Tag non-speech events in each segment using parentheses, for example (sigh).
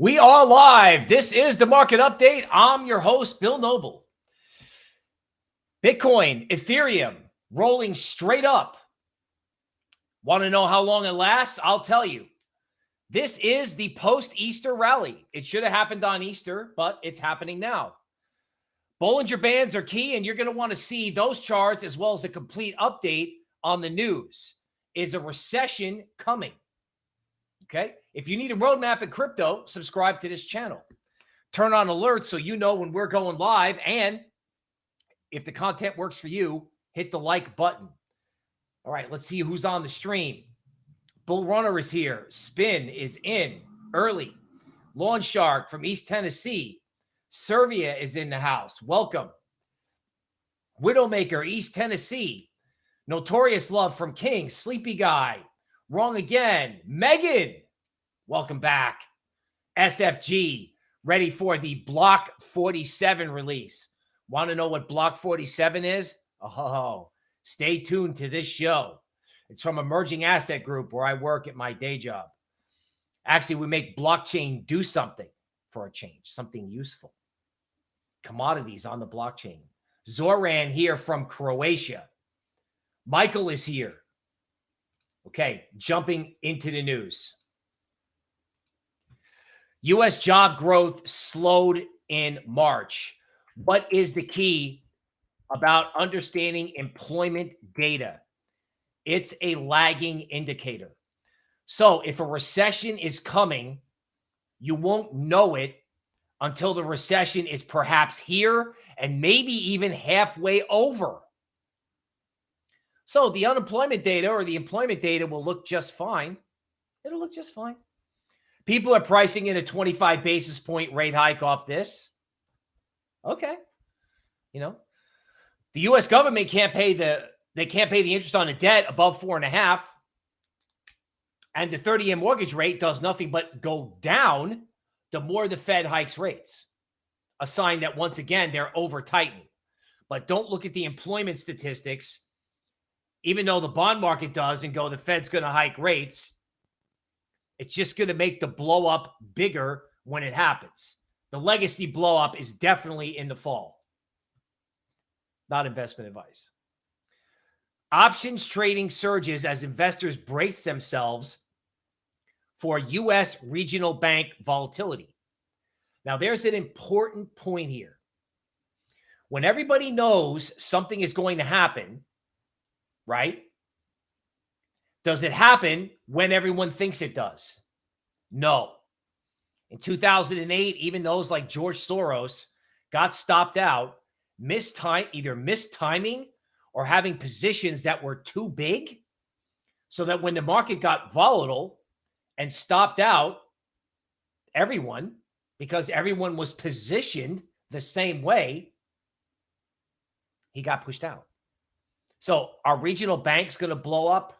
We are live. This is the market update. I'm your host, Bill Noble. Bitcoin, Ethereum rolling straight up. Want to know how long it lasts? I'll tell you. This is the post Easter rally. It should have happened on Easter, but it's happening now. Bollinger Bands are key, and you're going to want to see those charts as well as a complete update on the news. Is a recession coming? Okay. If you need a roadmap in crypto, subscribe to this channel. Turn on alerts so you know when we're going live. And if the content works for you, hit the like button. All right, let's see who's on the stream. Bull Runner is here. Spin is in early. Lawn Shark from East Tennessee. Servia is in the house. Welcome. Widowmaker, East Tennessee. Notorious Love from King. Sleepy Guy. Wrong again. Megan, welcome back. SFG, ready for the Block 47 release. Want to know what Block 47 is? Oh, stay tuned to this show. It's from Emerging Asset Group where I work at my day job. Actually, we make blockchain do something for a change, something useful. Commodities on the blockchain. Zoran here from Croatia. Michael is here. Okay, jumping into the news. U.S. job growth slowed in March. What is the key about understanding employment data? It's a lagging indicator. So if a recession is coming, you won't know it until the recession is perhaps here and maybe even halfway over. So the unemployment data or the employment data will look just fine. It'll look just fine. People are pricing in a 25 basis point rate hike off this. Okay. You know, the U.S. government can't pay the they can't pay the interest on the debt above four and a half. And the 30 year mortgage rate does nothing but go down the more the Fed hikes rates. A sign that once again they're over tightening. But don't look at the employment statistics even though the bond market does and go, the Fed's going to hike rates, it's just going to make the blow up bigger when it happens. The legacy blow up is definitely in the fall. Not investment advice. Options trading surges as investors brace themselves for U.S. regional bank volatility. Now, there's an important point here. When everybody knows something is going to happen, right? Does it happen when everyone thinks it does? No. In 2008, even those like George Soros got stopped out, missed time, either missed timing or having positions that were too big. So that when the market got volatile and stopped out everyone, because everyone was positioned the same way, he got pushed out. So are regional banks going to blow up?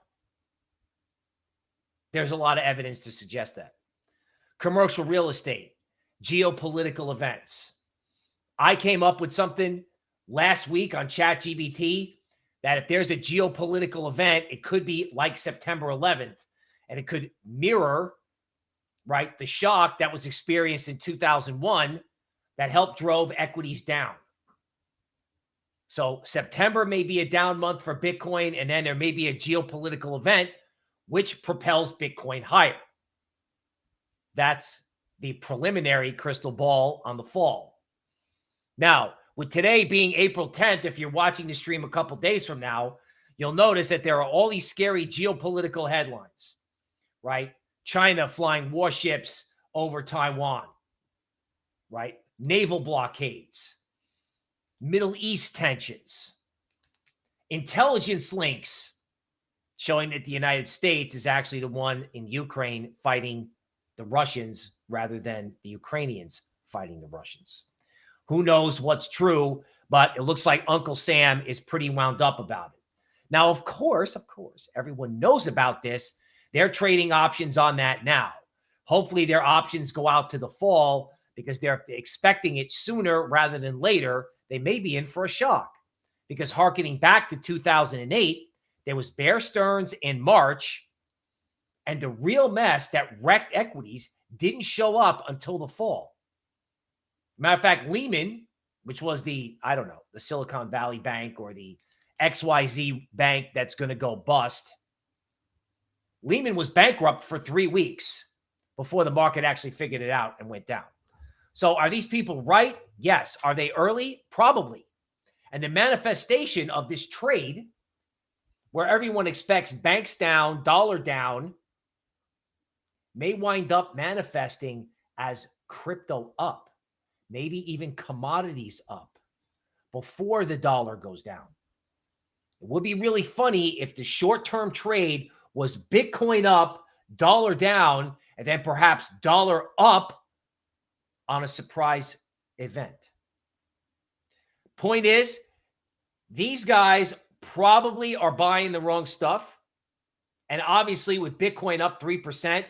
There's a lot of evidence to suggest that. Commercial real estate, geopolitical events. I came up with something last week on ChatGPT that if there's a geopolitical event, it could be like September 11th, and it could mirror, right, the shock that was experienced in 2001 that helped drove equities down. So September may be a down month for Bitcoin, and then there may be a geopolitical event which propels Bitcoin higher. That's the preliminary crystal ball on the fall. Now, with today being April 10th, if you're watching the stream a couple days from now, you'll notice that there are all these scary geopolitical headlines, right? China flying warships over Taiwan, right? Naval blockades, Middle East tensions, intelligence links showing that the United States is actually the one in Ukraine fighting the Russians rather than the Ukrainians fighting the Russians. Who knows what's true, but it looks like Uncle Sam is pretty wound up about it. Now, of course, of course, everyone knows about this. They're trading options on that now. Hopefully, their options go out to the fall because they're expecting it sooner rather than later they may be in for a shock because harkening back to 2008, there was Bear Stearns in March, And the real mess that wrecked equities didn't show up until the fall. Matter of fact, Lehman, which was the, I don't know, the Silicon Valley Bank or the XYZ bank that's going to go bust, Lehman was bankrupt for three weeks before the market actually figured it out and went down. So are these people right? Yes. Are they early? Probably. And the manifestation of this trade, where everyone expects banks down, dollar down, may wind up manifesting as crypto up, maybe even commodities up before the dollar goes down. It would be really funny if the short term trade was Bitcoin up, dollar down, and then perhaps dollar up on a surprise event. Point is, these guys probably are buying the wrong stuff. And obviously, with Bitcoin up 3%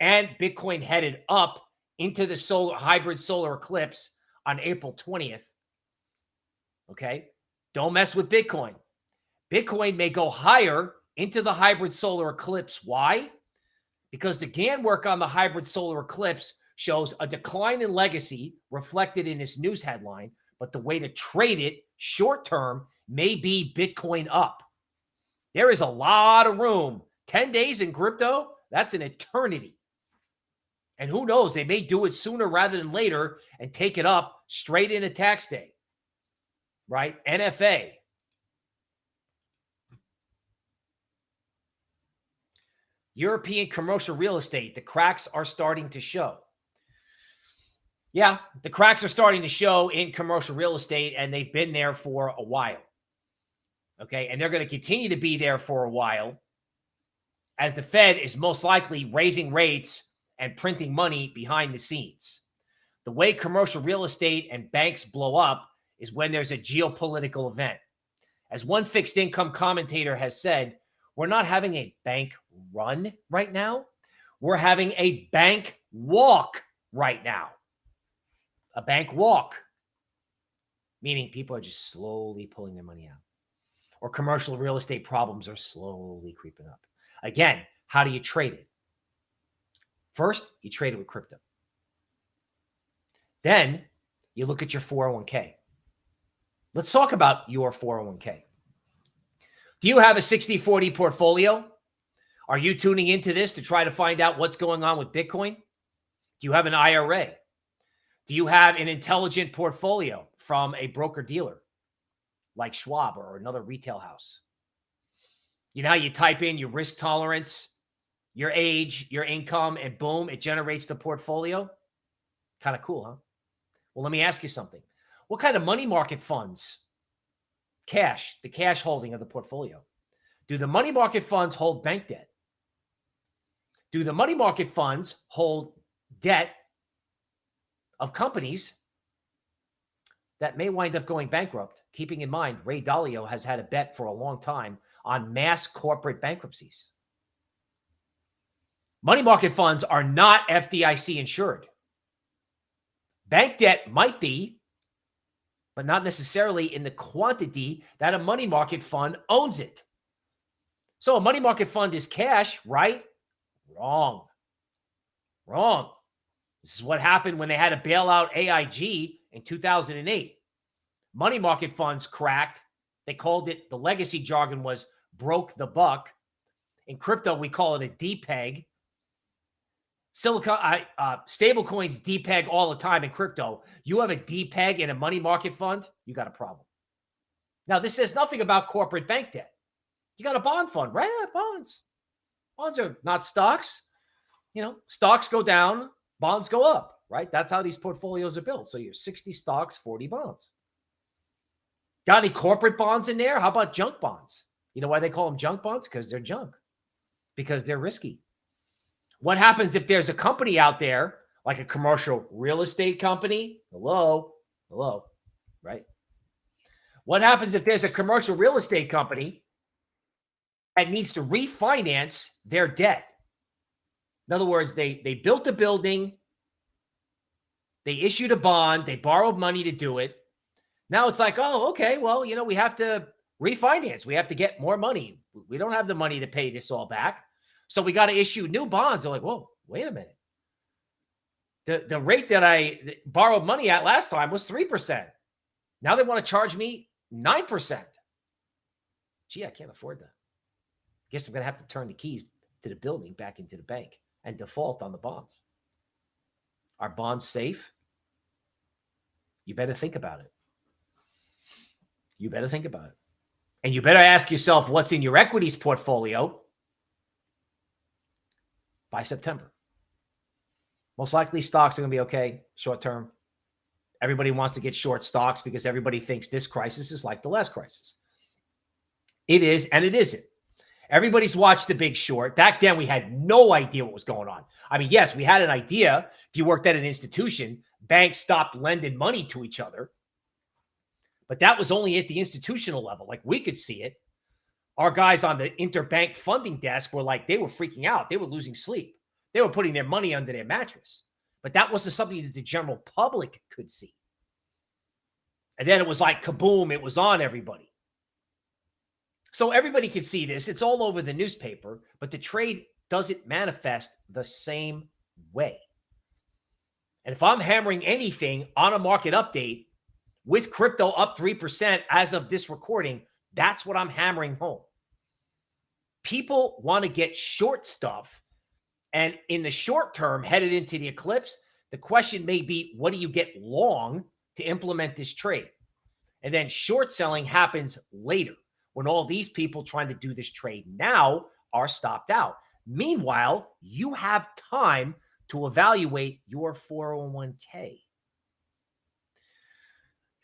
and Bitcoin headed up into the solar hybrid solar eclipse on April 20th. Okay. Don't mess with Bitcoin. Bitcoin may go higher into the hybrid solar eclipse. Why? Because the Gann work on the hybrid solar eclipse shows a decline in legacy reflected in this news headline, but the way to trade it short term may be Bitcoin up. There is a lot of room. 10 days in crypto, that's an eternity. And who knows, they may do it sooner rather than later and take it up straight into tax day. Right? NFA. European commercial real estate, the cracks are starting to show. Yeah, the cracks are starting to show in commercial real estate, and they've been there for a while. Okay. And they're going to continue to be there for a while as the Fed is most likely raising rates and printing money behind the scenes. The way commercial real estate and banks blow up is when there's a geopolitical event. As one fixed income commentator has said, we're not having a bank run right now. We're having a bank walk right now a bank walk, meaning people are just slowly pulling their money out, or commercial real estate problems are slowly creeping up. Again, how do you trade it? First, you trade it with crypto. Then you look at your 401k. Let's talk about your 401k. Do you have a 60 40 portfolio? Are you tuning into this to try to find out what's going on with Bitcoin? Do you have an IRA? Do you have an intelligent portfolio from a broker dealer like Schwab or another retail house? You know how you type in your risk tolerance, your age, your income, and boom, it generates the portfolio? Kind of cool, huh? Well, let me ask you something. What kind of money market funds, cash, the cash holding of the portfolio, do the money market funds hold bank debt? Do the money market funds hold debt of companies that may wind up going bankrupt, keeping in mind Ray Dalio has had a bet for a long time on mass corporate bankruptcies. Money market funds are not FDIC insured. Bank debt might be, but not necessarily in the quantity that a money market fund owns it. So a money market fund is cash, right? Wrong. Wrong. This is what happened when they had to bail out AIG in 2008. Money market funds cracked. They called it, the legacy jargon was broke the buck. In crypto, we call it a depeg. Silicon, uh, stable coins depeg all the time in crypto. You have a depeg in a money market fund, you got a problem. Now, this says nothing about corporate bank debt. You got a bond fund, right? Bonds. Bonds are not stocks. You know, stocks go down, bonds go up, right? That's how these portfolios are built. So you're 60 stocks, 40 bonds. Got any corporate bonds in there? How about junk bonds? You know why they call them junk bonds? Because they're junk, because they're risky. What happens if there's a company out there, like a commercial real estate company? Hello, hello, right? What happens if there's a commercial real estate company that needs to refinance their debt? In other words, they they built a building, they issued a bond, they borrowed money to do it. Now it's like, oh, okay, well, you know, we have to refinance. We have to get more money. We don't have the money to pay this all back. So we got to issue new bonds. They're like, whoa, wait a minute. The, the rate that I borrowed money at last time was 3%. Now they want to charge me 9%. Gee, I can't afford that. Guess I'm going to have to turn the keys to the building back into the bank and default on the bonds. Are bonds safe? You better think about it. You better think about it. And you better ask yourself what's in your equities portfolio by September. Most likely stocks are going to be okay short term. Everybody wants to get short stocks because everybody thinks this crisis is like the last crisis. It is, and it isn't. Everybody's watched The Big Short. Back then, we had no idea what was going on. I mean, yes, we had an idea. If you worked at an institution, banks stopped lending money to each other. But that was only at the institutional level. Like we could see it. Our guys on the interbank funding desk were like, they were freaking out. They were losing sleep. They were putting their money under their mattress. But that wasn't something that the general public could see. And then it was like kaboom, it was on everybody. So everybody could see this. It's all over the newspaper, but the trade doesn't manifest the same way. And if I'm hammering anything on a market update with crypto up 3% as of this recording, that's what I'm hammering home. People want to get short stuff. And in the short term, headed into the eclipse, the question may be what do you get long to implement this trade? And then short selling happens later when all these people trying to do this trade now are stopped out. Meanwhile, you have time to evaluate your 401k.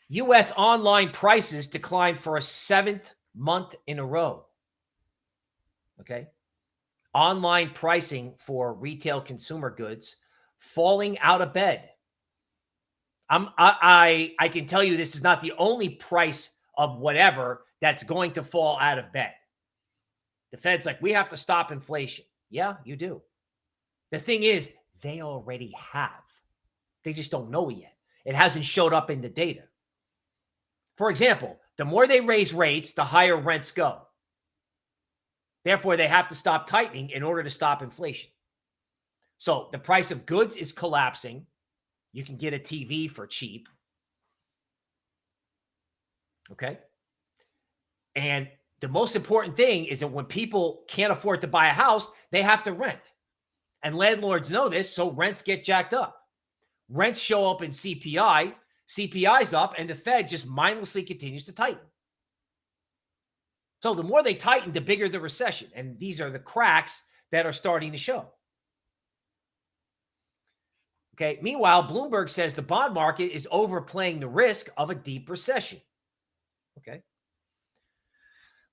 U.S. online prices declined for a seventh month in a row. Okay. Online pricing for retail consumer goods falling out of bed. I'm, I, I, I can tell you this is not the only price of whatever that's going to fall out of bed. The Fed's like, we have to stop inflation. Yeah, you do. The thing is, they already have. They just don't know yet. It hasn't showed up in the data. For example, the more they raise rates, the higher rents go. Therefore, they have to stop tightening in order to stop inflation. So the price of goods is collapsing. You can get a TV for cheap. Okay. And the most important thing is that when people can't afford to buy a house, they have to rent. And landlords know this, so rents get jacked up. Rents show up in CPI, CPI's up, and the Fed just mindlessly continues to tighten. So the more they tighten, the bigger the recession. And these are the cracks that are starting to show. Okay. Meanwhile, Bloomberg says the bond market is overplaying the risk of a deep recession. Okay.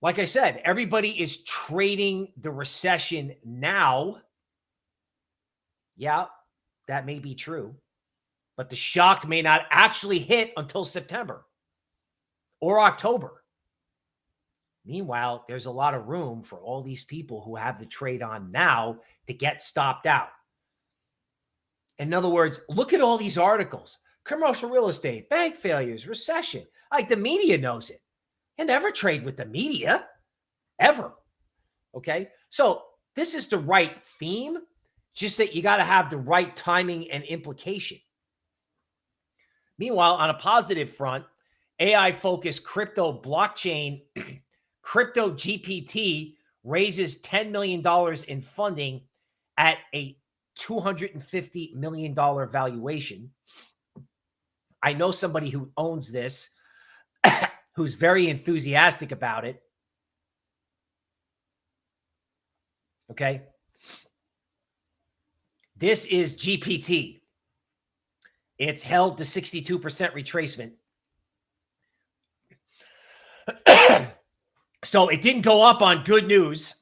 Like I said, everybody is trading the recession now yeah, that may be true. But the shock may not actually hit until September or October. Meanwhile, there's a lot of room for all these people who have the trade on now to get stopped out. In other words, look at all these articles commercial real estate, bank failures, recession. Like the media knows it. You never trade with the media, ever. Okay. So this is the right theme just that you got to have the right timing and implication. Meanwhile, on a positive front, AI focused crypto blockchain, (clears throat) Crypto GPT raises $10 million in funding at a $250 million valuation. I know somebody who owns this (clears throat) who's very enthusiastic about it. Okay. This is GPT. It's held to 62% retracement. (clears throat) so it didn't go up on good news,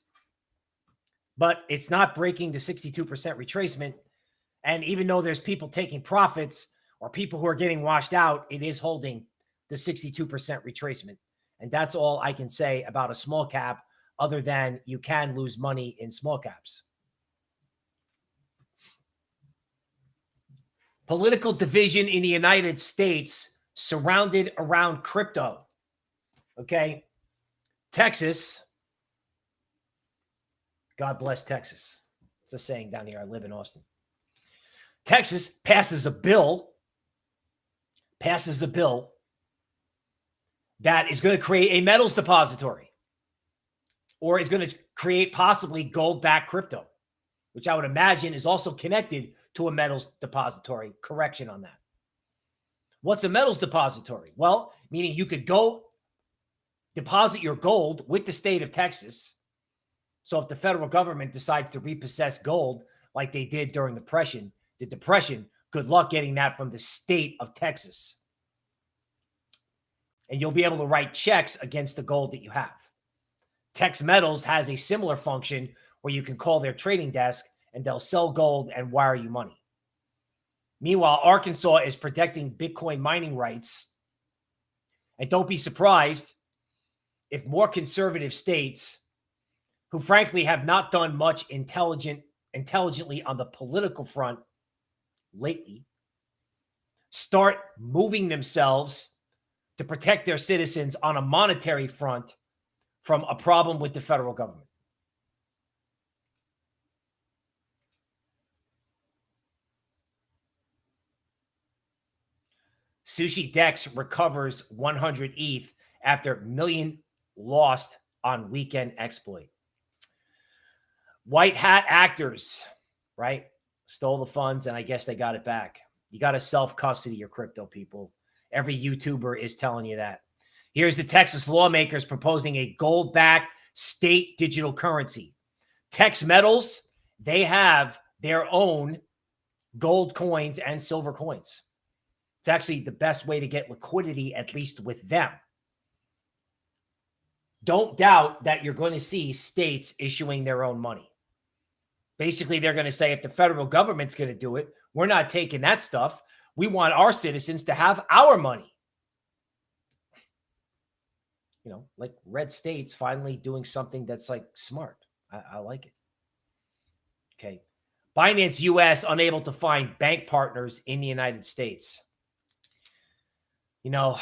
but it's not breaking the 62% retracement. And even though there's people taking profits or people who are getting washed out, it is holding the 62% retracement. And that's all I can say about a small cap, other than you can lose money in small caps. Political division in the United States surrounded around crypto. Okay. Texas God bless Texas. It's a saying down here. I live in Austin. Texas passes a bill, passes a bill that is going to create a metals depository or is going to create possibly gold backed crypto, which I would imagine is also connected to a metals depository. Correction on that. What's a metals depository? Well, meaning you could go deposit your gold with the state of Texas. So if the federal government decides to repossess gold like they did during the depression, the depression, good luck getting that from the state of Texas. And you'll be able to write checks against the gold that you have. Tex Metals has a similar function where you can call their trading desk and they'll sell gold and wire you money. Meanwhile, Arkansas is protecting Bitcoin mining rights. And don't be surprised if more conservative states who frankly have not done much intelligent intelligently on the political front lately start moving themselves to protect their citizens on a monetary front from a problem with the federal government. Sushi Dex recovers 100 ETH after million lost on weekend exploit. White hat actors, right? Stole the funds and I guess they got it back. You got to self custody your crypto people. Every YouTuber is telling you that. Here's the Texas lawmakers proposing a gold backed state digital currency. Tex Metals, they have their own gold coins and silver coins. It's actually the best way to get liquidity, at least with them. Don't doubt that you're going to see states issuing their own money. Basically, they're going to say if the federal government's going to do it, we're not taking that stuff. We want our citizens to have our money you know, like red states finally doing something that's like smart. I, I like it. Okay. Binance US unable to find bank partners in the United States. You know,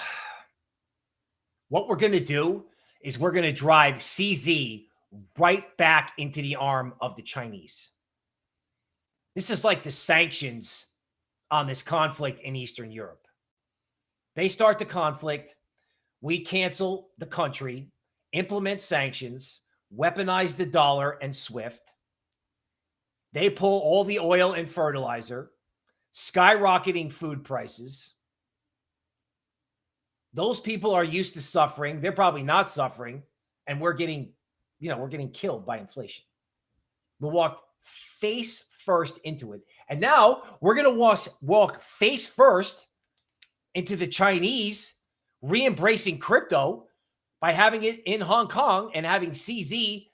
what we're going to do is we're going to drive CZ right back into the arm of the Chinese. This is like the sanctions on this conflict in Eastern Europe. They start the conflict we cancel the country, implement sanctions, weaponize the dollar and SWIFT. They pull all the oil and fertilizer, skyrocketing food prices. Those people are used to suffering. They're probably not suffering. And we're getting, you know, we're getting killed by inflation. We'll walk face first into it. And now we're going to walk, walk face first into the Chinese re-embracing crypto by having it in Hong Kong and having CZ,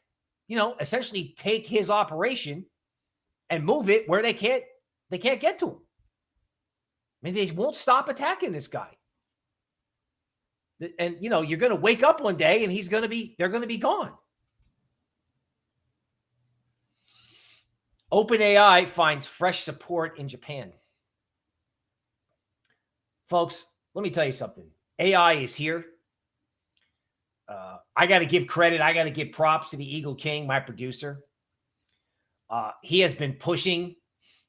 you know, essentially take his operation and move it where they can't they can't get to him. I mean, they won't stop attacking this guy. And you know, you're going to wake up one day and he's going to be they're going to be gone. OpenAI finds fresh support in Japan. Folks, let me tell you something. AI is here. Uh, I got to give credit. I got to give props to the Eagle King, my producer. Uh, he has been pushing,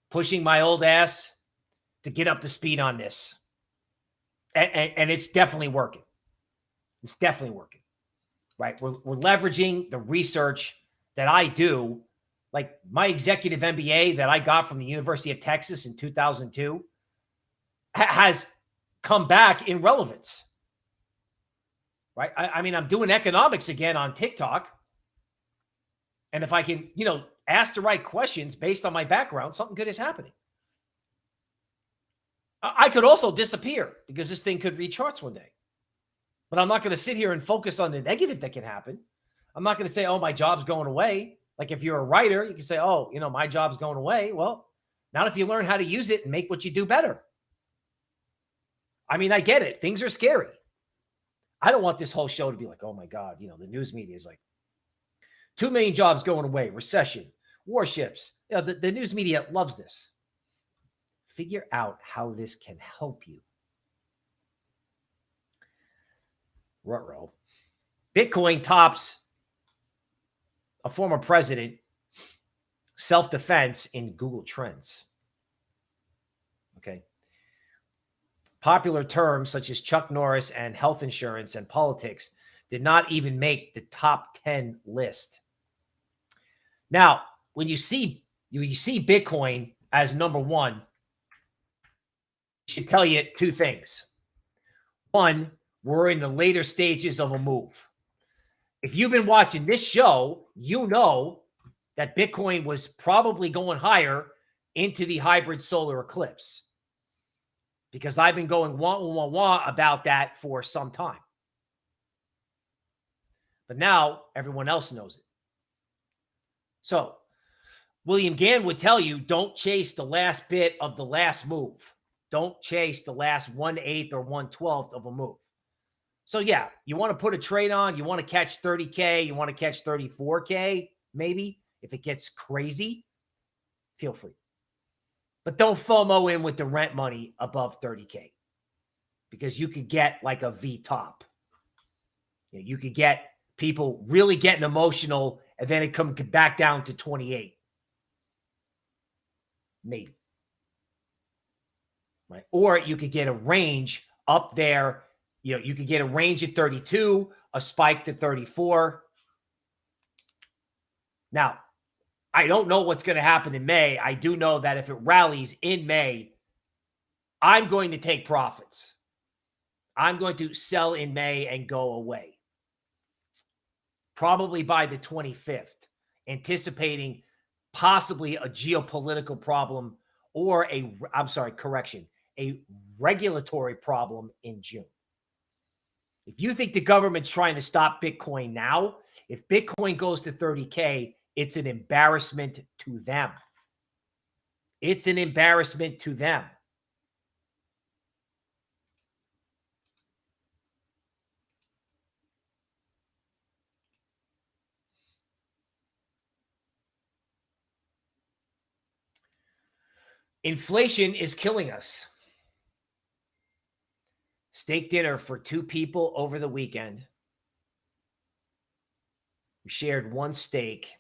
pushing my old ass to get up to speed on this. And, and, and it's definitely working. It's definitely working. Right. We're, we're leveraging the research that I do. Like my executive MBA that I got from the University of Texas in 2002 ha- has come back in relevance. Right. I, I mean, I'm doing economics again on TikTok. And if I can, you know, ask the right questions based on my background, something good is happening. I could also disappear because this thing could reach charts one day. But I'm not going to sit here and focus on the negative that can happen. I'm not going to say, oh, my job's going away. Like if you're a writer, you can say, oh, you know, my job's going away. Well, not if you learn how to use it and make what you do better. I mean, I get it. Things are scary. I don't want this whole show to be like, oh my God, you know, the news media is like, two million jobs going away, recession, warships. You know, the, the news media loves this. Figure out how this can help you. Rutro. Bitcoin tops a former president self-defense in Google Trends. Okay. Popular terms such as Chuck Norris and health insurance and politics did not even make the top 10 list. Now, when you see you, you see Bitcoin as number one, should tell you two things. One, we're in the later stages of a move. If you've been watching this show, you know that Bitcoin was probably going higher into the hybrid solar eclipse because I've been going wah, wah, wah about that for some time. But now everyone else knows it. So William Gann would tell you don't chase the last bit of the last move. Don't chase the last one eighth or one twelfth of a move. So yeah, you want to put a trade on, you want to catch 30K, you want to catch 34K, maybe if it gets crazy, feel free. But don't FOMO in with the rent money above 30K because you could get like a V top. You could get people really getting emotional and then it come back down to 28. Maybe. Right. Or you could get a range up there. You know, you could get a range at 32, a spike to 34. Now, I don't know what's going to happen in May. I do know that if it rallies in May, I'm going to take profits. I'm going to sell in May and go away. Probably by the 25th, anticipating possibly a geopolitical problem or a, I'm sorry, correction, a regulatory problem in June. If you think the government's trying to stop Bitcoin now, if Bitcoin goes to 30K, it's an embarrassment to them. It's an embarrassment to them. Inflation is killing us. Steak dinner for two people over the weekend. We shared one steak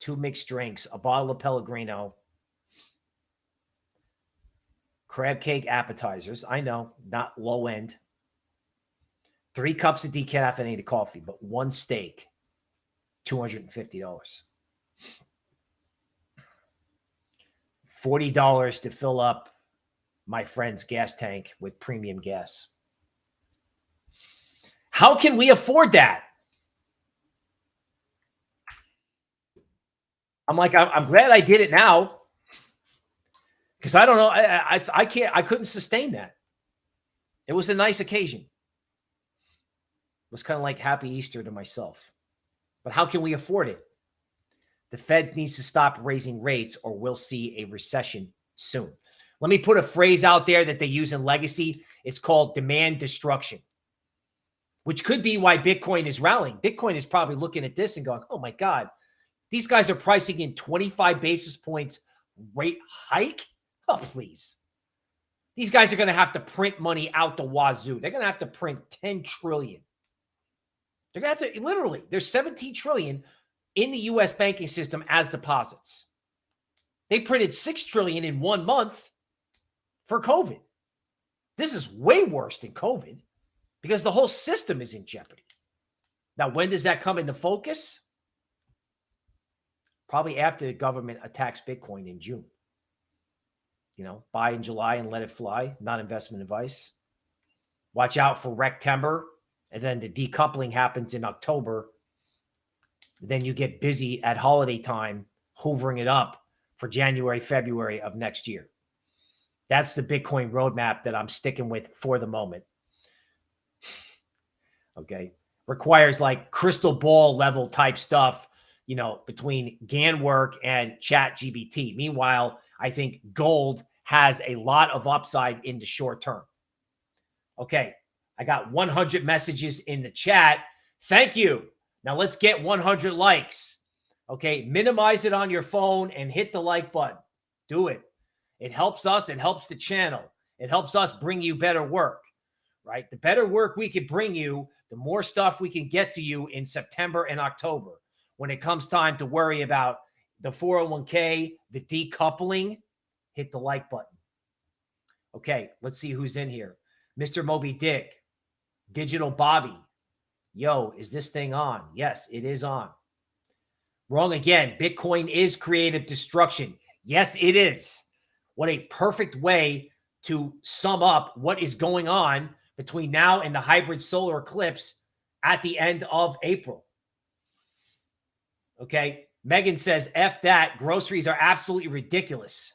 two mixed drinks, a bottle of Pellegrino, crab cake appetizers. I know, not low end. Three cups of decaffeinated coffee, but one steak, $250. $40 to fill up my friend's gas tank with premium gas. How can we afford that? I'm like, I'm, glad I did it now because I don't know. I, I, I can't, I couldn't sustain that. It was a nice occasion. It was kind of like happy Easter to myself. But how can we afford it? The Fed needs to stop raising rates or we'll see a recession soon. Let me put a phrase out there that they use in legacy. It's called demand destruction, which could be why Bitcoin is rallying. Bitcoin is probably looking at this and going, oh my God, these guys are pricing in 25 basis points rate hike. Oh, please. These guys are going to have to print money out the wazoo. They're going to have to print 10 trillion. They're going to have to literally, there's 17 trillion in the US banking system as deposits. They printed 6 trillion in one month for COVID. This is way worse than COVID because the whole system is in jeopardy. Now, when does that come into focus? probably after the government attacks Bitcoin in June. You know, buy in July and let it fly, not investment advice. Watch out for Rectember. And then the decoupling happens in October. Then you get busy at holiday time, hoovering it up for January, February of next year. That's the Bitcoin roadmap that I'm sticking with for the moment. Okay. Requires like crystal ball level type stuff you know, between Gann work and Chat GPT. Meanwhile, I think gold has a lot of upside in the short term. Okay, I got 100 messages in the chat. Thank you. Now let's get 100 likes. Okay, minimize it on your phone and hit the like button. Do it. It helps us. It helps the channel. It helps us bring you better work, right? The better work we can bring you, the more stuff we can get to you in September and October when it comes time to worry about the 401k, the decoupling, hit the like button. Okay, let's see who's in here. Mr. Moby Dick, Digital Bobby. Yo, is this thing on? Yes, it is on. Wrong again. Bitcoin is creative destruction. Yes, it is. What a perfect way to sum up what is going on between now and the hybrid solar eclipse at the end of April. Okay. Megan says, F that. Groceries are absolutely ridiculous.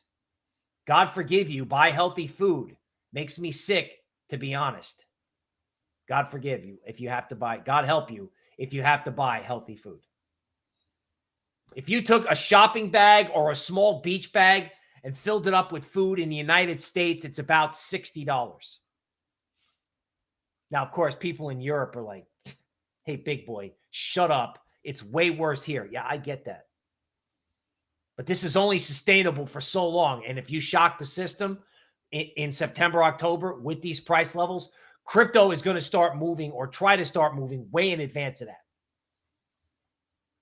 God forgive you. Buy healthy food. Makes me sick, to be honest. God forgive you if you have to buy, God help you if you have to buy healthy food. If you took a shopping bag or a small beach bag and filled it up with food in the United States, it's about $60. Now, of course, people in Europe are like, (laughs) hey, big boy, shut up. It's way worse here. Yeah, I get that. But this is only sustainable for so long. And if you shock the system in, in September, October with these price levels, crypto is going to start moving or try to start moving way in advance of that.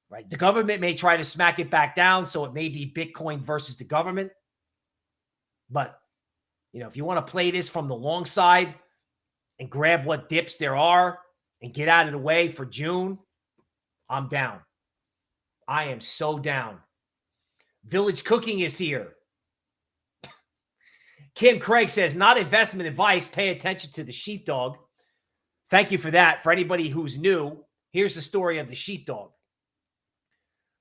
Right? The government may try to smack it back down. So it may be Bitcoin versus the government. But, you know, if you want to play this from the long side and grab what dips there are and get out of the way for June, I'm down. I am so down. Village Cooking is here. (laughs) Kim Craig says, not investment advice. Pay attention to the sheepdog. Thank you for that. For anybody who's new, here's the story of the sheepdog.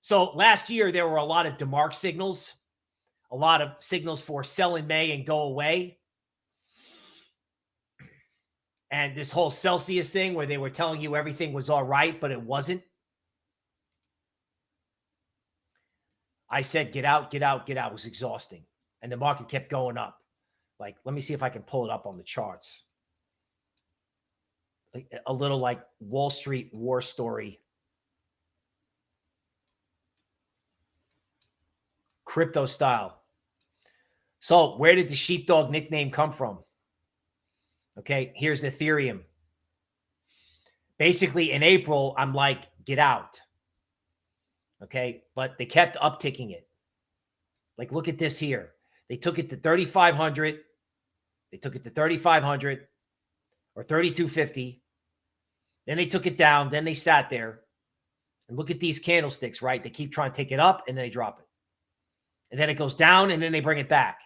So last year, there were a lot of DeMark signals, a lot of signals for sell in May and go away. And this whole Celsius thing where they were telling you everything was all right, but it wasn't. I said, get out, get out, get out. It was exhausting. And the market kept going up. Like, let me see if I can pull it up on the charts. A little like Wall Street war story. Crypto style. So, where did the sheepdog nickname come from? Okay, here's Ethereum. Basically, in April, I'm like, get out. Okay. But they kept upticking it. Like, look at this here. They took it to 3,500. They took it to 3,500 or 3,250. Then they took it down. Then they sat there. And look at these candlesticks, right? They keep trying to take it up and then they drop it. And then it goes down and then they bring it back.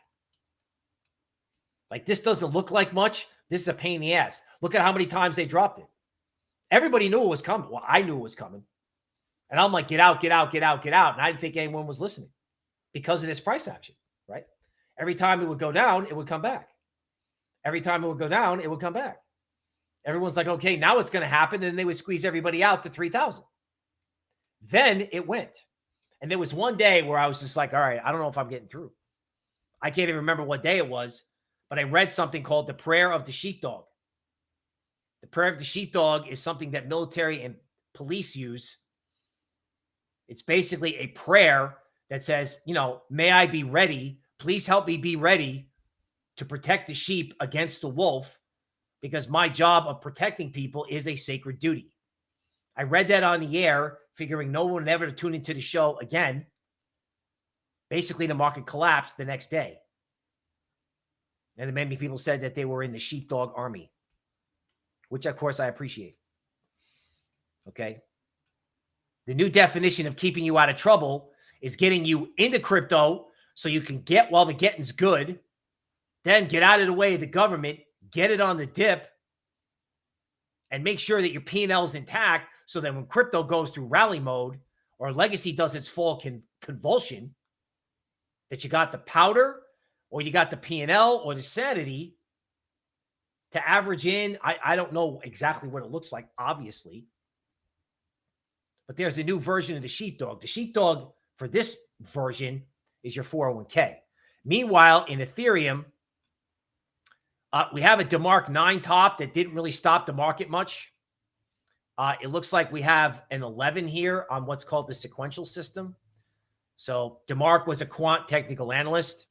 Like this doesn't look like much. This is a pain in the ass. Look at how many times they dropped it. Everybody knew it was coming. Well, I knew it was coming. And I'm like, get out, get out, get out, get out. And I didn't think anyone was listening because of this price action, right? Every time it would go down, it would come back. Every time it would go down, it would come back. Everyone's like, okay, now it's going to happen. And they would squeeze everybody out to 3,000. Then it went. And there was one day where I was just like, all right, I don't know if I'm getting through. I can't even remember what day it was, but I read something called the prayer of the sheepdog. The prayer of the sheepdog is something that military and police use it's basically a prayer that says, you know, may I be ready. Please help me be ready to protect the sheep against the wolf because my job of protecting people is a sacred duty. I read that on the air, figuring no one would ever tune into the show again. Basically, the market collapsed the next day. And many people said that they were in the sheepdog army, which of course I appreciate. Okay. The new definition of keeping you out of trouble is getting you into crypto so you can get while the getting's good, then get out of the way of the government, get it on the dip, and make sure that your P&L is intact so that when crypto goes through rally mode or legacy does its full con- convulsion, that you got the powder or you got the P&L or the sanity to average in. I, I don't know exactly what it looks like, obviously, but there's a new version of the sheepdog. The sheepdog for this version is your 401k. Meanwhile, in Ethereum, uh, we have a DeMark 9 top that didn't really stop the market much. Uh, it looks like we have an 11 here on what's called the sequential system. So DeMark was a quant technical analyst.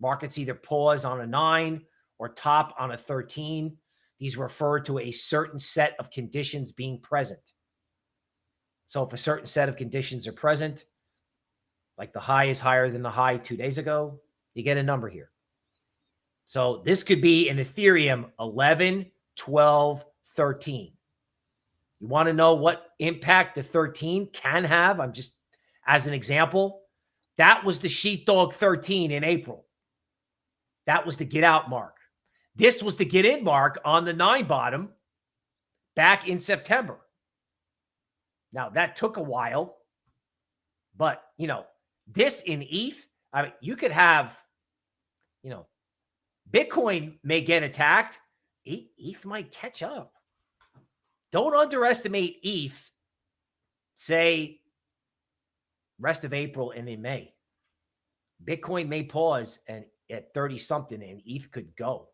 Markets either pause on a 9 or top on a 13. These refer to a certain set of conditions being present. So if a certain set of conditions are present, like the high is higher than the high two days ago, you get a number here. So this could be in Ethereum 11, 12, 13. You want to know what impact the 13 can have? I'm just, as an example, that was the sheepdog 13 in April. That was the get out mark. This was the get in mark on the nine bottom back in September. Now, that took a while, but, you know, this in ETH, I mean, you could have, you know, Bitcoin may get attacked. ETH might catch up. Don't underestimate ETH, say, rest of April and in May. Bitcoin may pause and at 30 something and ETH could go.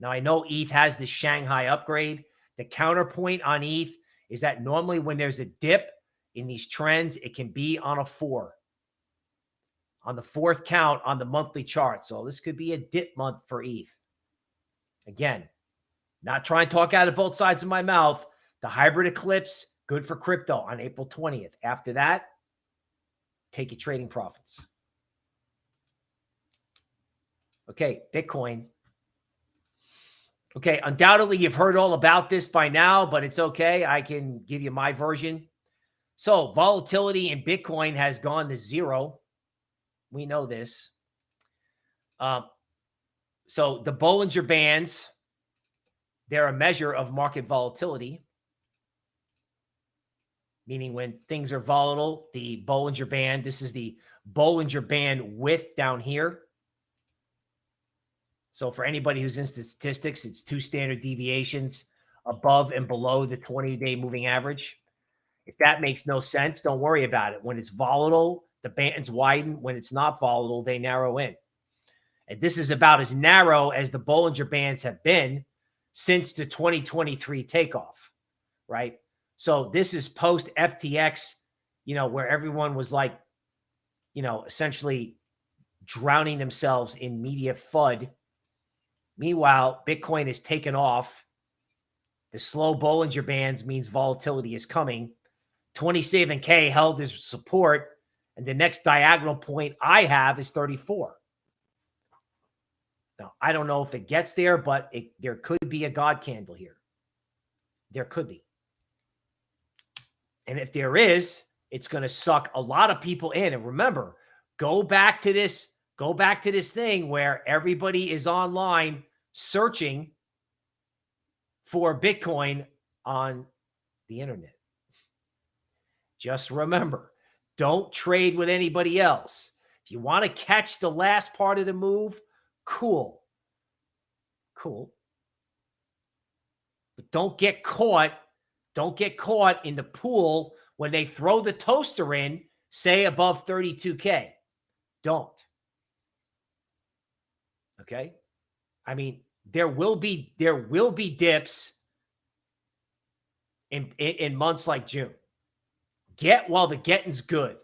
Now, I know ETH has the Shanghai upgrade. The counterpoint on ETH is that normally when there's a dip in these trends, it can be on a four, on the fourth count on the monthly chart. So this could be a dip month for ETH. Again, not trying to talk out of both sides of my mouth. The hybrid eclipse, good for crypto on April 20th. After that, take your trading profits. Okay, Bitcoin. Okay, undoubtedly you've heard all about this by now, but it's okay. I can give you my version. So volatility in Bitcoin has gone to zero. We know this. Um, so the Bollinger Bands, they're a measure of market volatility, meaning when things are volatile, the Bollinger Band, this is the Bollinger Band width down here. So for anybody who's in statistics, it's two standard deviations above and below the 20-day moving average. If that makes no sense, don't worry about it. When it's volatile, the bands widen. When it's not volatile, they narrow in. And this is about as narrow as the Bollinger Bands have been since the 2023 takeoff, right? So this is post FTX, you know, where everyone was like, you know, essentially drowning themselves in media FUD Meanwhile, Bitcoin is taken off. The slow Bollinger Bands means volatility is coming. 27K held as support. And the next diagonal point I have is 34. Now, I don't know if it gets there, but it, there could be a God candle here. There could be. And if there is, it's going to suck a lot of people in. And remember, go back to this Go back to this thing where everybody is online searching for Bitcoin on the internet. Just remember, don't trade with anybody else. If you want to catch the last part of the move, cool. Cool. But don't get caught. Don't get caught in the pool when they throw the toaster in, say above 32K. Don't. Okay. I mean, there will be there will be dips in, in, in months like June. Get while the getting's good.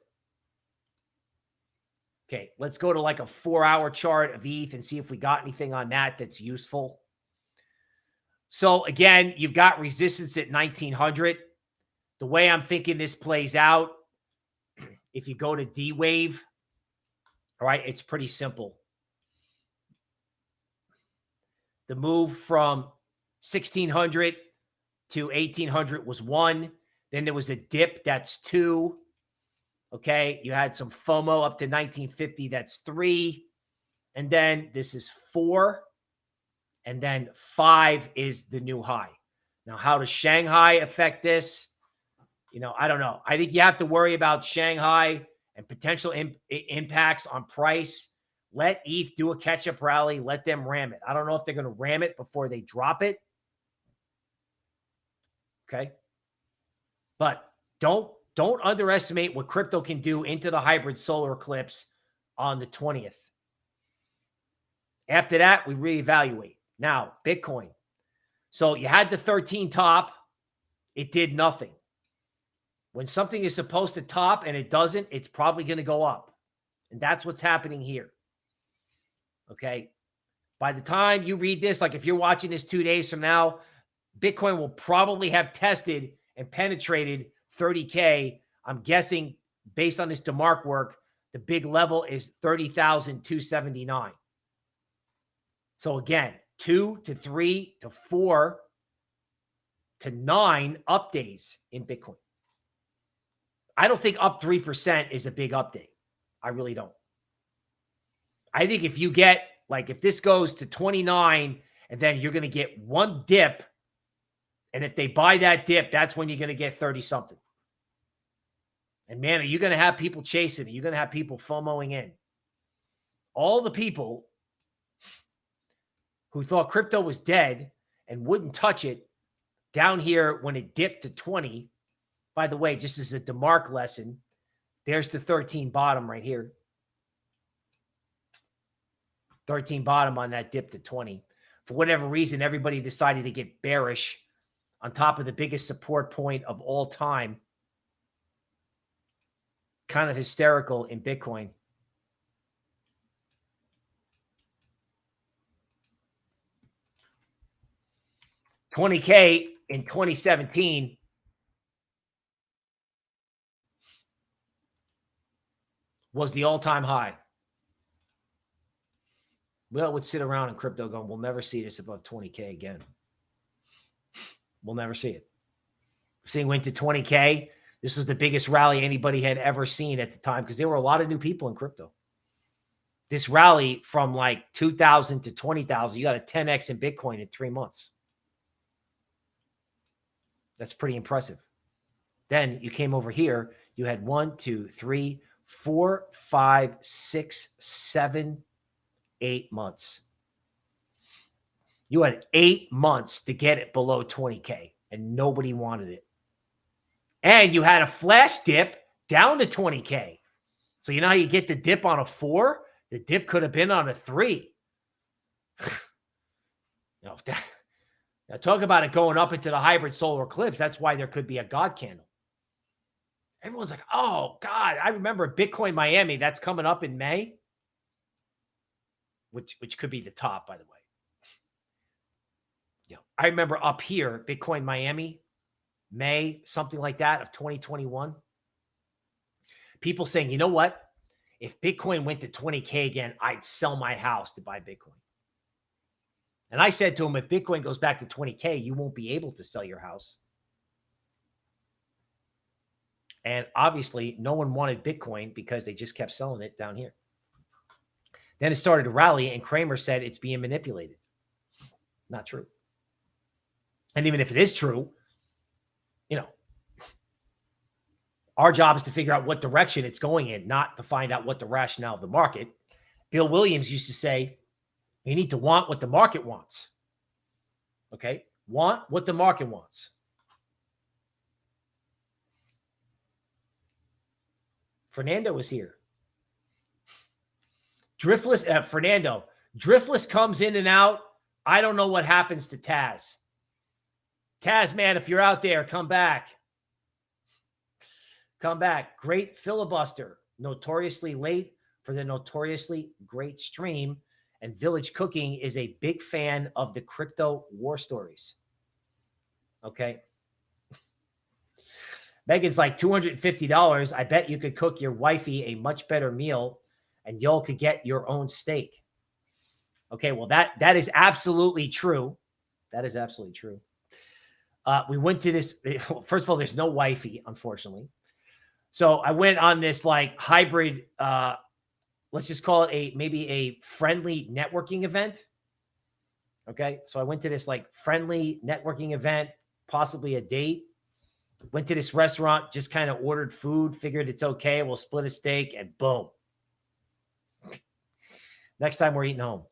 Okay, let's go to like a four hour chart of ETH and see if we got anything on that that's useful. So again, you've got resistance at 1900. The way I'm thinking this plays out, (clears throat) if you go to D wave, all right, it's pretty simple. The move from 1600 to 1800 was one. Then there was a dip. That's two. Okay. You had some FOMO up to 1950. That's three. And then this is four. And then five is the new high. Now, how does Shanghai affect this? You know, I don't know. I think you have to worry about Shanghai and potential imp impacts on price let ETH do a catch up rally. Let them ram it. I don't know if they're going to ram it before they drop it. Okay. But don't don't underestimate what crypto can do into the hybrid solar eclipse on the 20th. After that, we reevaluate. Now, Bitcoin. So you had the 13 top, it did nothing. When something is supposed to top and it doesn't, it's probably going to go up. And that's what's happening here. Okay. By the time you read this, like if you're watching this two days from now, Bitcoin will probably have tested and penetrated 30K. I'm guessing based on this DeMark work, The big level is 30,279. So again, two to three to four to nine up days in Bitcoin. I don't think up 3% is a big update. I really don't. I think if you get, like, if this goes to 29 and then you're going to get one dip, and if they buy that dip, that's when you're going to get 30 something. And man, are you going to have people chasing it? You're going to have people FOMOing in. All the people who thought crypto was dead and wouldn't touch it down here when it dipped to 20. By the way, just as a DeMark lesson, there's the 13 bottom right here. 13 bottom on that dip to 20. For whatever reason, everybody decided to get bearish on top of the biggest support point of all time. Kind of hysterical in Bitcoin. 20K in 2017 was the all-time high. Well, would sit around in crypto going, we'll never see this above 20K again. We'll never see it. Seeing went to 20K. This was the biggest rally anybody had ever seen at the time because there were a lot of new people in crypto. This rally from like 2000 to 20,000, you got a 10x in Bitcoin in three months. That's pretty impressive. Then you came over here. You had one, two, three, four, five, six, seven, eight months. You had eight months to get it below 20K and nobody wanted it. And you had a flash dip down to 20K. So you know how you get the dip on a four? The dip could have been on a three. (sighs) that, now, talk about it going up into the hybrid solar eclipse. That's why there could be a God candle. Everyone's like, oh, God, I remember Bitcoin Miami. That's coming up in May, which, which could be the top, by the way. Yeah, I remember up here, Bitcoin Miami, May, something like that of 2021. People saying, you know what? If Bitcoin went to 20K again, I'd sell my house to buy Bitcoin. And I said to him, if Bitcoin goes back to 20K, you won't be able to sell your house. And obviously, no one wanted Bitcoin because they just kept selling it down here. Then it started to rally, and Cramer said it's being manipulated. Not true. And even if it is true, you know, our job is to figure out what direction it's going in, not to find out what the rationale of the market. Bill Williams used to say, you need to want what the market wants. Okay. Want what the market wants. Fernando is here. Driftless, uh, Fernando, Driftless comes in and out. I don't know what happens to Taz. Taz, man, if you're out there, come back. Come back. Great filibuster. Notoriously late for the notoriously great stream. And Village Cooking is a big fan of the crypto war stories. Okay. Megan's like $250. I bet you could cook your wifey a much better meal and y'all could get your own steak. Okay, well, that that is absolutely true. That is absolutely true. Uh, we went to this. (laughs) First of all, there's no wifey, unfortunately. So I went on this like hybrid uh, let's just call it a maybe a friendly networking event. Okay. So I went to this like friendly networking event, possibly a date. Went to this restaurant, just kind of ordered food, figured it's okay. We'll split a steak and boom. Next time we're eating home.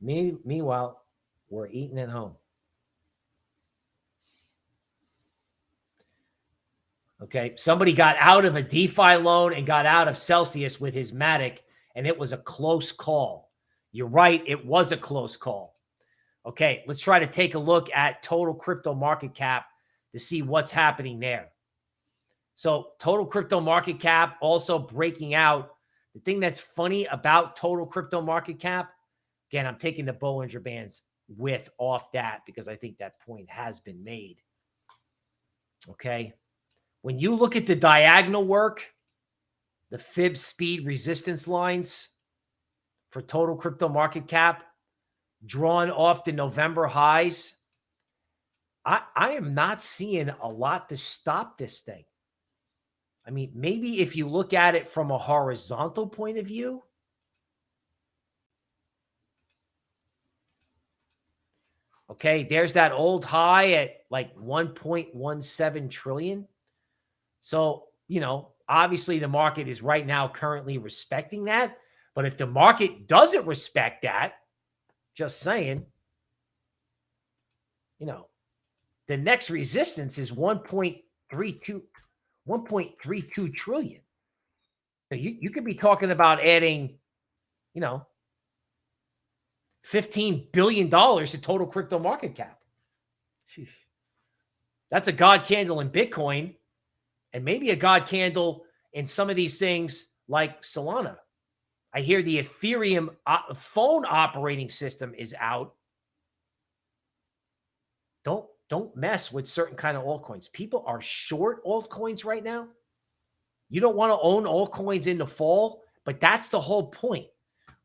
Me, meanwhile, we're eating at home. Okay. Somebody got out of a DeFi loan and got out of Celsius with his Matic, and it was a close call. You're right. It was a close call. Okay. Let's try to take a look at total crypto market cap to see what's happening there. So, total crypto market cap also breaking out. The thing that's funny about total crypto market cap, again, I'm taking the Bollinger Bands with off that because I think that point has been made. Okay. When you look at the diagonal work, the fib speed resistance lines for total crypto market cap drawn off the November highs. I, I am not seeing a lot to stop this thing. I mean, maybe if you look at it from a horizontal point of view, okay, there's that old high at like 1.17 trillion. So, you know, obviously the market is right now currently respecting that. But if the market doesn't respect that, just saying, you know, the next resistance is 1.32, 1.32 trillion. You, you could be talking about adding, you know, $15 billion to total crypto market cap. That's a God candle in Bitcoin and maybe a God candle in some of these things like Solana. I hear the Ethereum uh, phone operating system is out. Don't don't mess with certain kind of altcoins. People are short altcoins right now. You don't want to own altcoins in the fall, but that's the whole point,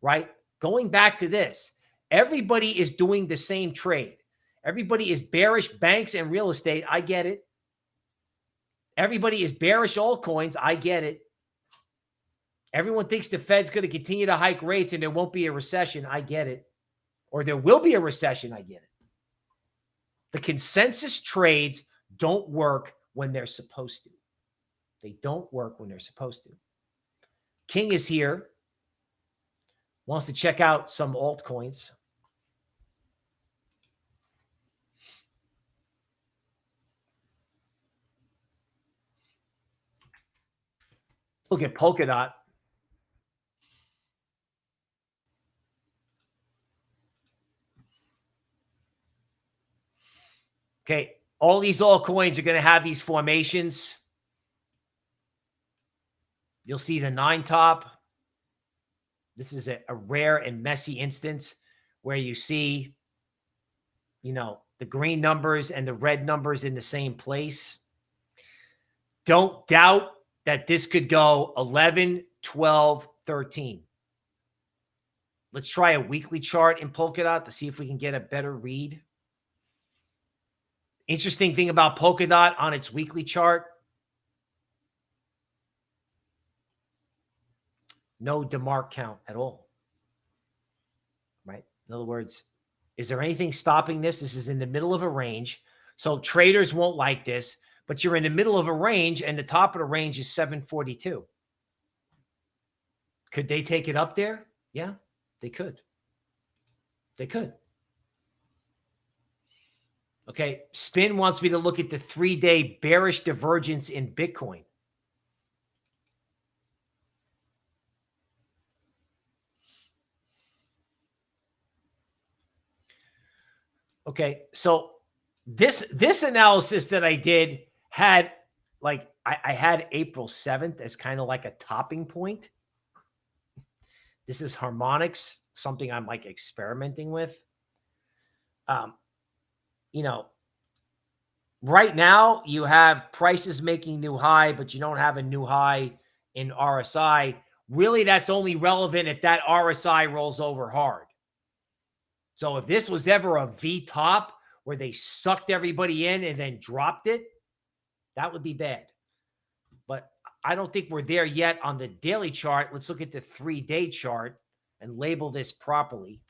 right? Going back to this, everybody is doing the same trade. Everybody is bearish banks and real estate. I get it. Everybody is bearish altcoins. I get it. Everyone thinks the Fed's going to continue to hike rates and there won't be a recession. I get it. Or there will be a recession. I get it. The consensus trades don't work when they're supposed to. They don't work when they're supposed to. King is here. Wants to check out some altcoins. Look at Polkadot. Okay. All these altcoins are going to have these formations. You'll see the nine top. This is a, a rare and messy instance where you see, you know, the green numbers and the red numbers in the same place. Don't doubt that this could go 11, 12, 13. Let's try a weekly chart in Polkadot to see if we can get a better read. Interesting thing about Polkadot on its weekly chart. No DeMark count at all. Right? In other words, is there anything stopping this? This is in the middle of a range. So traders won't like this, but you're in the middle of a range and the top of the range is 742. Could they take it up there? Yeah, they could. They could. Okay. Spin wants me to look at the three day bearish divergence in Bitcoin. Okay. So this, this analysis that I did had like, I, I had April 7th as kind of like a topping point. This is harmonics, something I'm like experimenting with. Um, you know, right now you have prices making new high, but you don't have a new high in RSI. Really, that's only relevant if that RSI rolls over hard. So if this was ever a V top where they sucked everybody in and then dropped it, that would be bad. But I don't think we're there yet on the daily chart. Let's look at the three day chart and label this properly.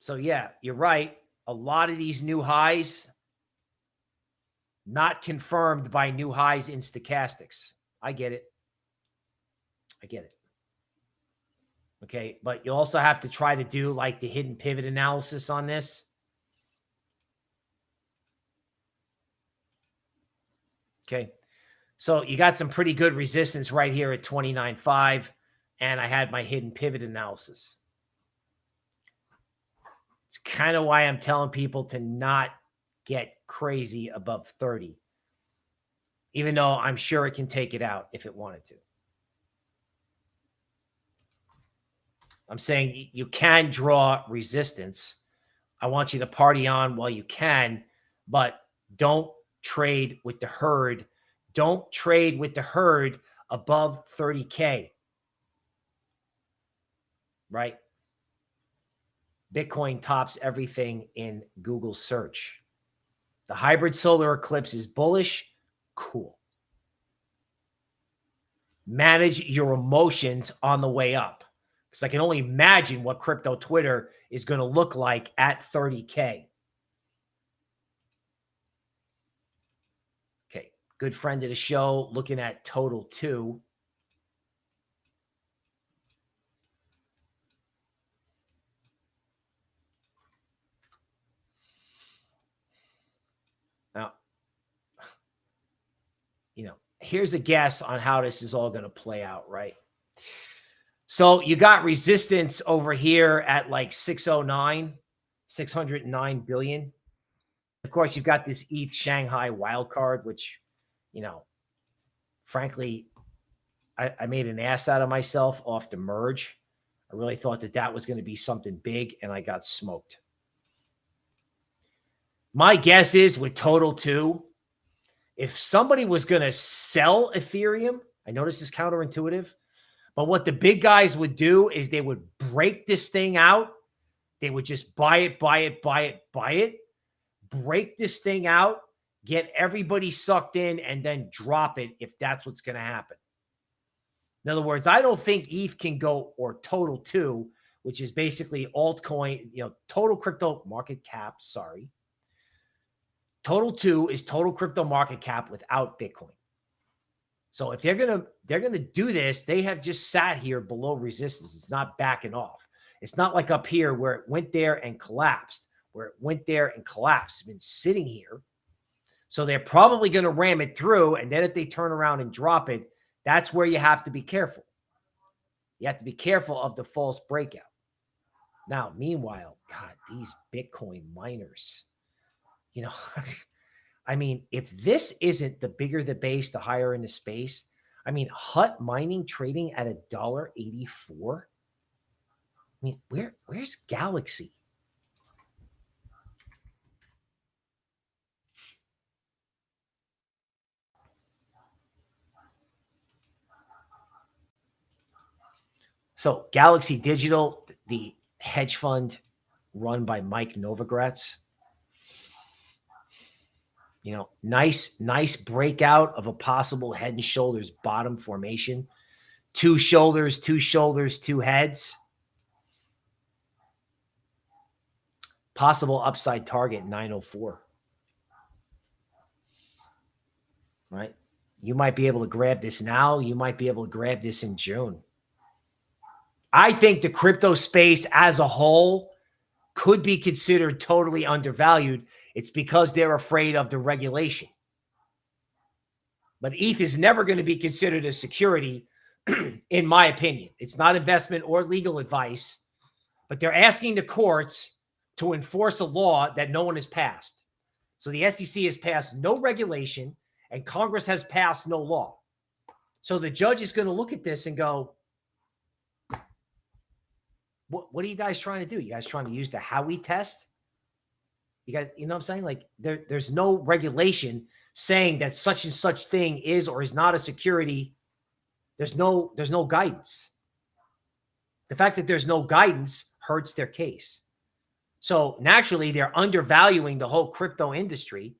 So yeah, you're right. A lot of these new highs not confirmed by new highs in stochastics. I get it. I get it. Okay. But you also have to try to do like the hidden pivot analysis on this. Okay. So you got some pretty good resistance right here at 29.5. And I had my hidden pivot analysis. It's kind of why I'm telling people to not get crazy above 30, even though I'm sure it can take it out if it wanted to. I'm saying you can draw resistance. I want you to party on while you can, but don't trade with the herd. Don't trade with the herd above 30K. Right? Bitcoin tops everything in Google search. The hybrid solar eclipse is bullish. Cool. Manage your emotions on the way up. Because I can only imagine what crypto Twitter is going to look like at 30K. Okay. Good friend of the show looking at total two. you know, here's a guess on how this is all going to play out, right? So you got resistance over here at like 609, 609 billion. Of course, you've got this ETH Shanghai wild card, which, you know, frankly, I, I made an ass out of myself off the merge. I really thought that that was going to be something big, and I got smoked. My guess is with total two, if somebody was going to sell Ethereum, I know this is counterintuitive, but what the big guys would do is they would break this thing out. They would just buy it, buy it, buy it, buy it, break this thing out, get everybody sucked in, and then drop it if that's what's going to happen. In other words, I don't think ETH can go or total two, which is basically altcoin, you know, total crypto market cap. Sorry. Total two is total crypto market cap without Bitcoin. So if they're gonna they're gonna do this, they have just sat here below resistance. It's not backing off. It's not like up here where it went there and collapsed, where it went there and collapsed. It's been sitting here. So they're probably going to ram it through. And then if they turn around and drop it, that's where you have to be careful. You have to be careful of the false breakout. Now, meanwhile, God, these Bitcoin miners, you know, (laughs) I mean, if this isn't the bigger the base, the higher in the space. I mean, Hut mining trading at a dollar eighty-four. I mean, where where's Galaxy? So Galaxy Digital, the hedge fund run by Mike Novogratz, you know, nice, nice breakout of a possible head and shoulders bottom formation. Two shoulders, two shoulders, two heads. Possible upside target 904. Right? You might be able to grab this now. You might be able to grab this in June. I think the crypto space as a whole could be considered totally undervalued it's because they're afraid of the regulation. But ETH is never going to be considered a security, (clears throat) in my opinion. It's not investment or legal advice, but they're asking the courts to enforce a law that no one has passed. So the SEC has passed no regulation and Congress has passed no law. So the judge is going to look at this and go, what, what are you guys trying to do? You guys trying to use the Howey test you guys, you know what I'm saying? Like there, there's no regulation saying that such and such thing is or is not a security. There's no, there's no guidance. The fact that there's no guidance hurts their case. So naturally, they're undervaluing the whole crypto industry.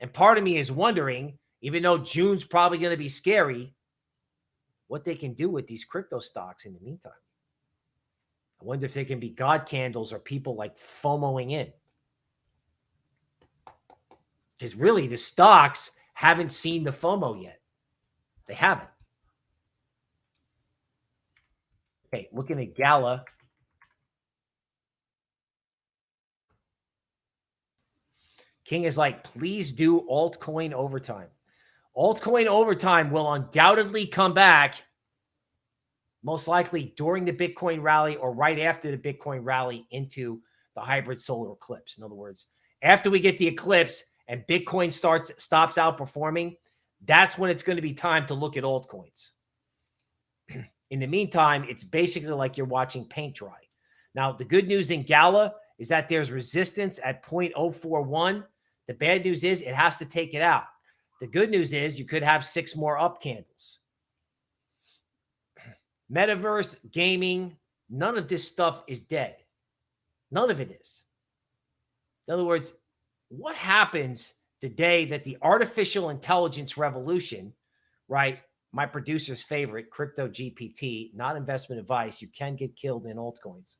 And part of me is wondering, even though June's probably going to be scary, what they can do with these crypto stocks in the meantime. I wonder if they can be God candles or people like FOMOing in because really the stocks haven't seen the FOMO yet. They haven't. Okay, looking at Gala. King is like, please do altcoin overtime. Altcoin overtime will undoubtedly come back, most likely during the Bitcoin rally or right after the Bitcoin rally into the hybrid solar eclipse. In other words, after we get the eclipse, and Bitcoin starts stops outperforming, that's when it's going to be time to look at altcoins. (clears throat) In the meantime, it's basically like you're watching paint dry. Now, the good news in Gala is that there's resistance at 0.041 The bad news is it has to take it out. The good news is you could have six more up candles. (clears throat) Metaverse, gaming, none of this stuff is dead. None of it is. In other words, what happens the day that the artificial intelligence revolution, right? My producer's favorite, Crypto GPT, not investment advice. You can get killed in altcoins.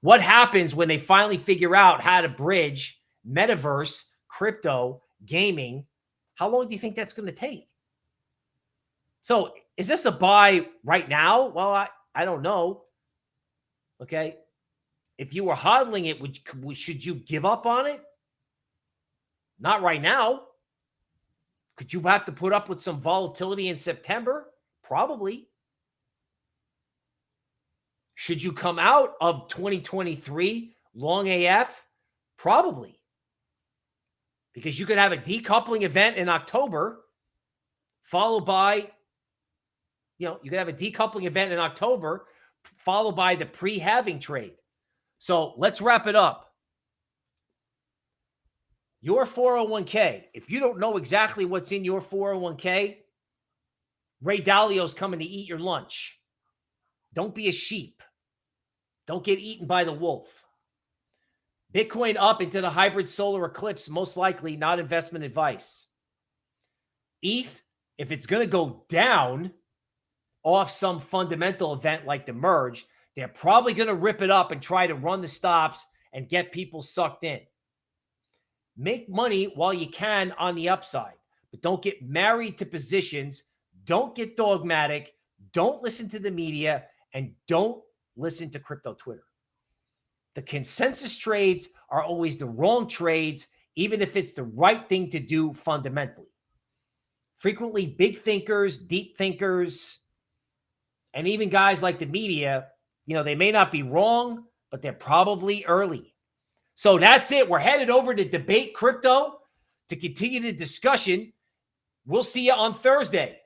What happens when they finally figure out how to bridge metaverse, crypto, gaming? How long do you think that's going to take? So is this a buy right now? Well, I, I don't know. Okay. If you were hodling it, would should you give up on it? Not right now. Could you have to put up with some volatility in September? Probably. Should you come out of 2023 long AF? Probably. Because you could have a decoupling event in October, followed by, you know, you could have a decoupling event in October, followed by the pre halving trade. So let's wrap it up. Your 401k, if you don't know exactly what's in your 401k, Ray Dalio's coming to eat your lunch. Don't be a sheep. Don't get eaten by the wolf. Bitcoin up into the hybrid solar eclipse, most likely not investment advice. ETH, if it's going to go down off some fundamental event like the merge, they're probably going to rip it up and try to run the stops and get people sucked in. Make money while you can on the upside, but don't get married to positions. Don't get dogmatic. Don't listen to the media and don't listen to crypto Twitter. The consensus trades are always the wrong trades, even if it's the right thing to do fundamentally. Frequently, big thinkers, deep thinkers, and even guys like the media, you know, they may not be wrong, but they're probably early. So that's it. We're headed over to debate crypto to continue the discussion. We'll see you on Thursday.